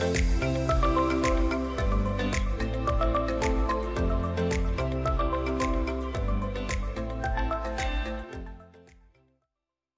Bye.